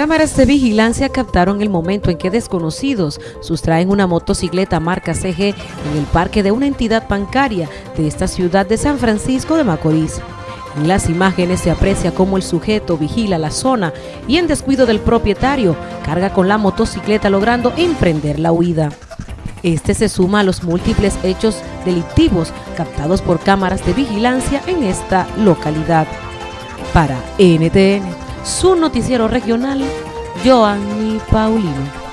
Cámaras de vigilancia captaron el momento en que desconocidos sustraen una motocicleta marca CG en el parque de una entidad bancaria de esta ciudad de San Francisco de Macorís. En las imágenes se aprecia cómo el sujeto vigila la zona y en descuido del propietario carga con la motocicleta logrando emprender la huida. Este se suma a los múltiples hechos delictivos captados por cámaras de vigilancia en esta localidad. Para NTN, su noticiero regional, Joanny Paulino.